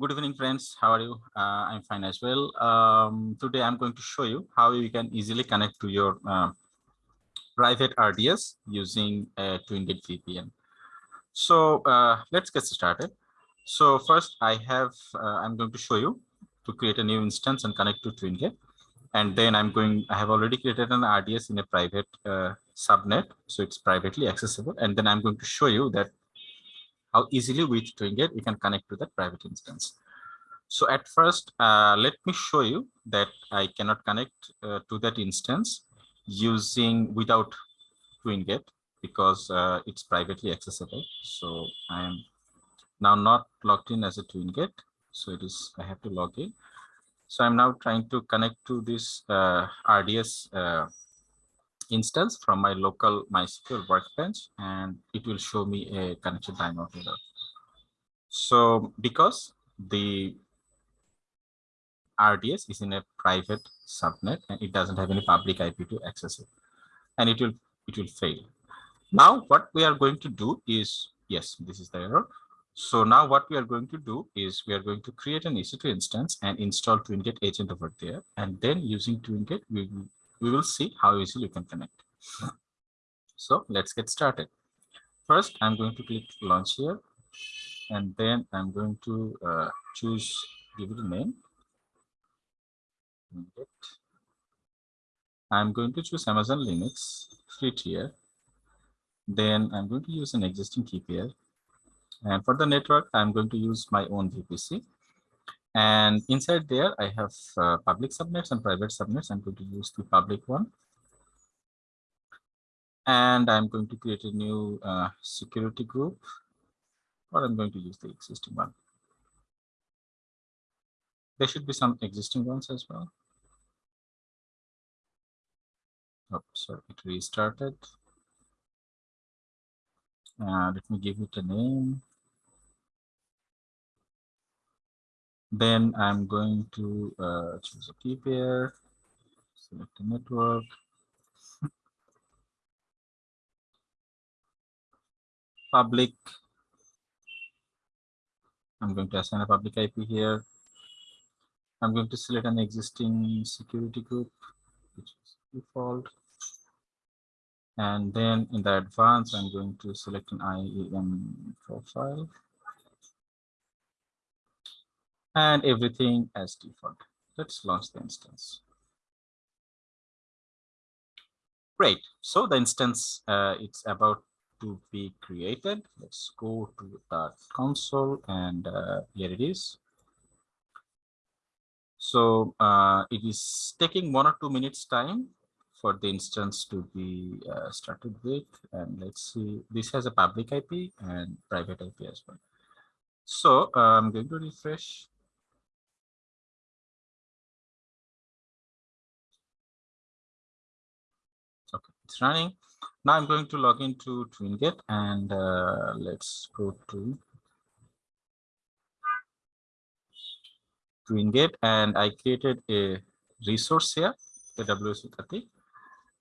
Good evening, friends. How are you? Uh, I'm fine as well. Um, today, I'm going to show you how you can easily connect to your uh, private RDS using a TwinGate VPN. So uh, let's get started. So first, I have uh, I'm going to show you to create a new instance and connect to TwinGate. And then I'm going, I have already created an RDS in a private uh, subnet. So it's privately accessible. And then I'm going to show you that how easily with TwinGate you can connect to that private instance. So at first, uh, let me show you that I cannot connect uh, to that instance using without TwinGate because uh, it's privately accessible. So I am now not logged in as a TwinGate. So it is, I have to log in. So I'm now trying to connect to this uh, RDS uh, instance from my local MySQL workbench, and it will show me a connection timeout error. So because the RDS is in a private subnet and it doesn't have any public IP to access it, and it will it will fail. Now what we are going to do is yes, this is the error. So now what we are going to do is we are going to create an EC2 instance and install TwinGate agent over there. And then using TwinGate, we will we will see how easily you can connect. So let's get started. First, I'm going to click launch here, and then I'm going to uh, choose, give it a name. I'm going to choose Amazon Linux free tier. Then I'm going to use an existing key pair. And for the network, I'm going to use my own VPC. And inside there, I have uh, public subnets and private subnets. I'm going to use the public one. And I'm going to create a new uh, security group, or I'm going to use the existing one. There should be some existing ones as well. Oh, sorry, it restarted. Uh, let me give it a name. Then I'm going to uh, choose a key pair, select the network. Public. I'm going to assign a public IP here. I'm going to select an existing security group, which is default. And then in the advanced, I'm going to select an IAM profile and everything as default. Let's launch the instance. Great. So the instance uh, it's about to be created. Let's go to the console and uh, here it is. So uh, it is taking one or two minutes time for the instance to be uh, started with. And let's see, this has a public IP and private IP as well. So uh, I'm going to refresh it's running. Now I'm going to log into TwinGate and uh, let's go to TwinGate and I created a resource here, AWS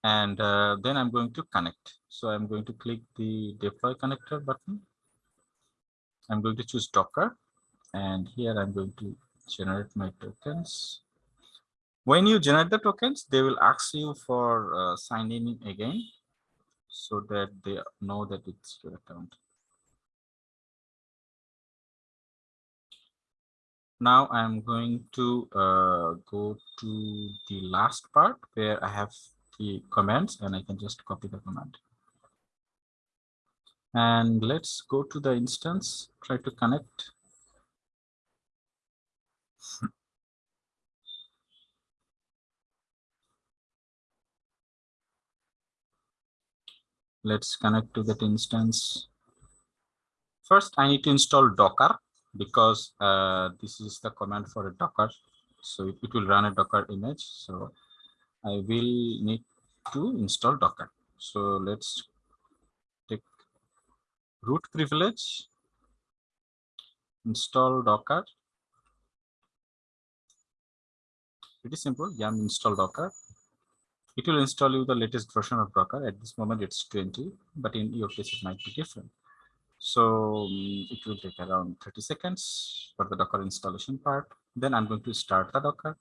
and uh, then I'm going to connect. So I'm going to click the deploy connector button. I'm going to choose Docker and here I'm going to generate my tokens. When you generate the tokens, they will ask you for uh, signing in again so that they know that it's your account. Now I'm going to uh, go to the last part where I have the commands and I can just copy the command. And let's go to the instance, try to connect. let's connect to that instance. First, I need to install Docker because uh, this is the command for a Docker. So it, will run a Docker image. So I will need to install Docker. So let's take root privilege, install Docker. Pretty simple, yum install Docker it will install you the latest version of Docker. At this moment, it's 20, but in your case, it might be different. So um, it will take around 30 seconds for the Docker installation part. Then I'm going to start the Docker.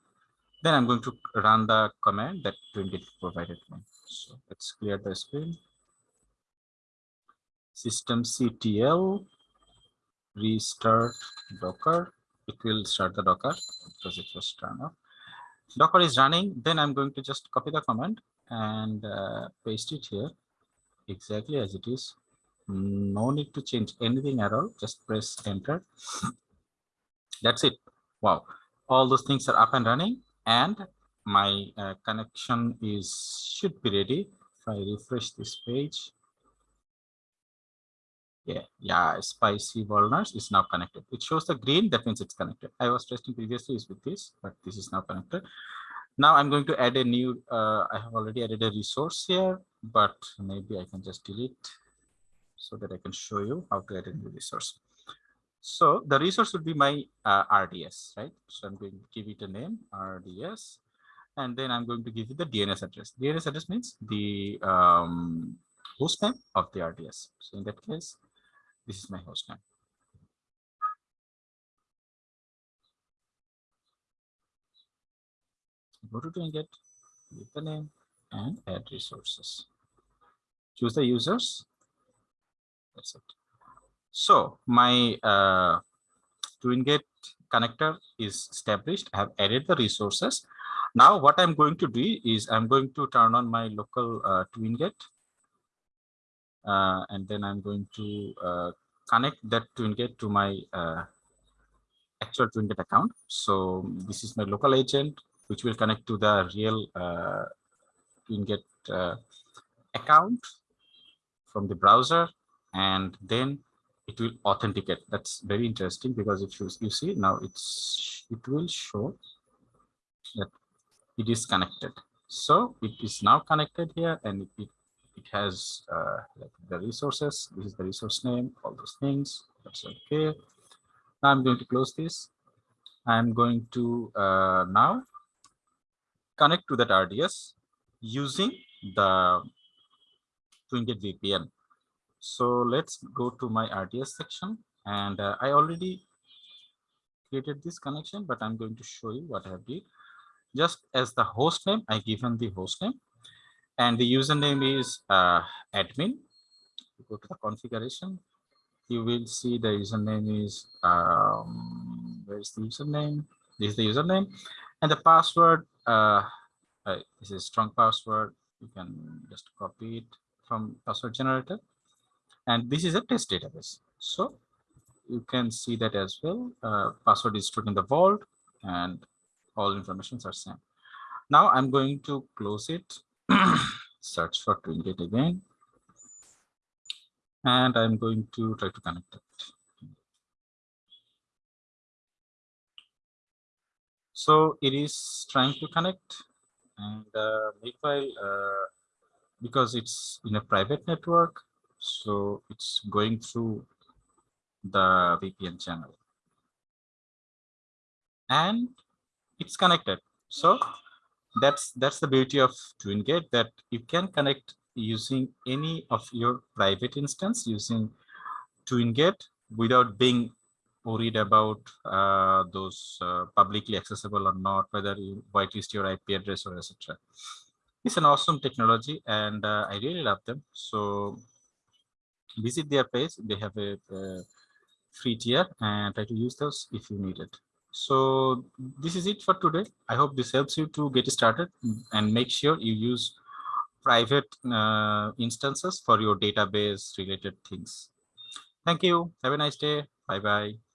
Then I'm going to run the command that TwinGate provided me. So let's clear the screen. systemctl restart Docker. It will start the Docker because it was turned off. Docker is running. Then I'm going to just copy the command and uh, paste it here exactly as it is. No need to change anything at all. Just press enter. That's it. Wow. All those things are up and running and my uh, connection is should be ready. If I refresh this page, yeah, yeah, spicy walnuts is now connected. It shows the green, that means it's connected. I was testing previously with this, but this is now connected. Now I'm going to add a new, uh, I have already added a resource here, but maybe I can just delete so that I can show you how to add a new resource. So the resource would be my uh, RDS, right? So I'm going to give it a name, RDS, and then I'm going to give it the DNS address. DNS address means the um, host name of the RDS. So in that case, this is my host name. Go to get give the name and add resources. Choose the users. That's it. So my uh, TwinGate connector is established. I have added the resources. Now what I'm going to do is I'm going to turn on my local uh, TwinGate uh, and then I'm going to uh, connect that TwinGate to my uh, actual TwinGate account. So this is my local agent, which will connect to the real uh, TwinGate uh, account from the browser, and then it will authenticate. That's very interesting because if you, you see now, it's it will show that it is connected. So it is now connected here, and it, it has uh, like the resources. This is the resource name, all those things. That's okay. Now I'm going to close this. I'm going to uh, now connect to that RDS using the TwinGate VPN. So let's go to my RDS section and uh, I already created this connection, but I'm going to show you what I have did. Just as the host name, I given the host name and the username is uh, admin. Go to the configuration. You will see the username is um, where's the username? This is the username, and the password. Uh, uh, this is strong password. You can just copy it from password generator, and this is a test database. So you can see that as well. Uh, password is stored in the vault, and all informations are same. Now I'm going to close it search for TwinGate again. And I'm going to try to connect it. So it is trying to connect and uh, meanwhile, uh, because it's in a private network, so it's going through the VPN channel. And it's connected. So that's that's the beauty of TwinGate that you can connect using any of your private instance using TwinGate without being worried about uh, those uh, publicly accessible or not, whether you whitelist your IP address or etc. It's an awesome technology and uh, I really love them. So visit their page. They have a, a free tier and try to use those if you need it. So this is it for today. I hope this helps you to get started and make sure you use private uh, instances for your database related things. Thank you. Have a nice day. Bye-bye.